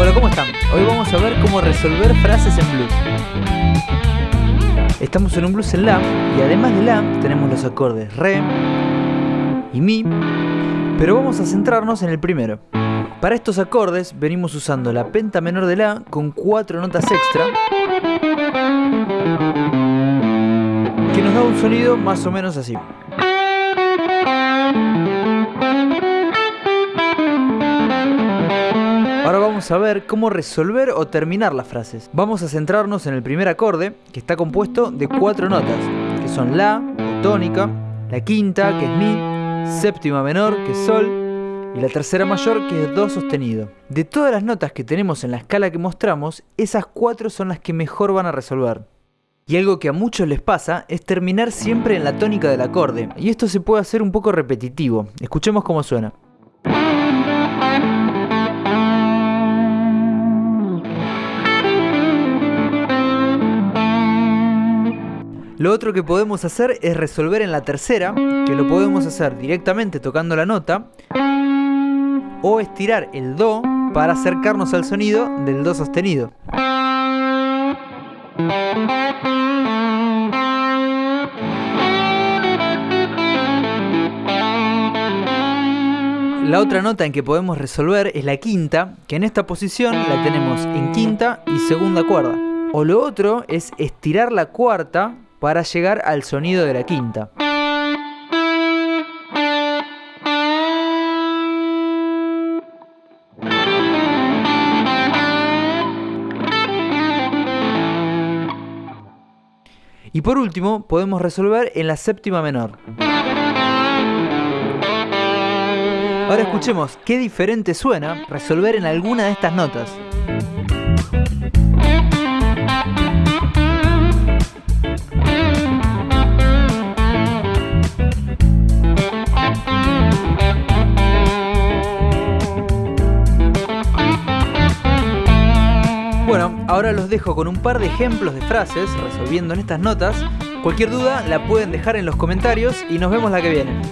Hola, ¿cómo están? Hoy vamos a ver cómo resolver frases en blues. Estamos en un blues en La y además de La tenemos los acordes Re y Mi, pero vamos a centrarnos en el primero. Para estos acordes venimos usando la penta menor de La con cuatro notas extra que nos da un sonido más o menos así. Ahora vamos a ver cómo resolver o terminar las frases. Vamos a centrarnos en el primer acorde, que está compuesto de cuatro notas, que son La, o tónica, la quinta, que es Mi, séptima menor, que es Sol, y la tercera mayor, que es Do sostenido. De todas las notas que tenemos en la escala que mostramos, esas cuatro son las que mejor van a resolver. Y algo que a muchos les pasa es terminar siempre en la tónica del acorde, y esto se puede hacer un poco repetitivo. Escuchemos cómo suena. Lo otro que podemos hacer es resolver en la tercera, que lo podemos hacer directamente tocando la nota, o estirar el Do para acercarnos al sonido del Do sostenido. La otra nota en que podemos resolver es la quinta, que en esta posición la tenemos en quinta y segunda cuerda. O lo otro es estirar la cuarta para llegar al sonido de la quinta. Y por último, podemos resolver en la séptima menor. Ahora escuchemos qué diferente suena resolver en alguna de estas notas. Ahora los dejo con un par de ejemplos de frases resolviendo en estas notas. Cualquier duda la pueden dejar en los comentarios y nos vemos la que viene.